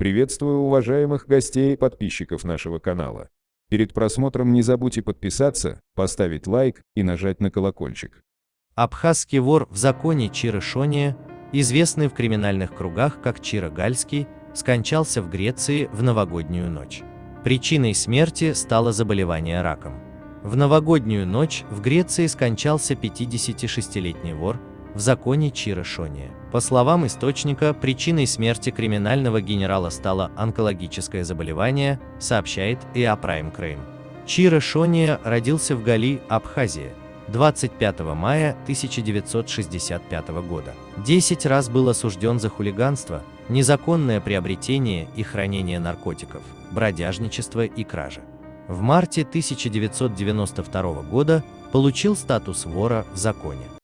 Приветствую уважаемых гостей и подписчиков нашего канала. Перед просмотром не забудьте подписаться, поставить лайк и нажать на колокольчик. Абхазский вор в законе Чиры Шония, известный в криминальных кругах как Чира Гальский, скончался в Греции в новогоднюю ночь. Причиной смерти стало заболевание раком. В новогоднюю ночь в Греции скончался 56-летний вор в законе Чира Шония. По словам источника, причиной смерти криминального генерала стало онкологическое заболевание, сообщает ИА Прайм Крейм. Чира Шония родился в Гали, Абхазия, 25 мая 1965 года. Десять раз был осужден за хулиганство, незаконное приобретение и хранение наркотиков, бродяжничество и кражи в марте 1992 года получил статус вора в законе.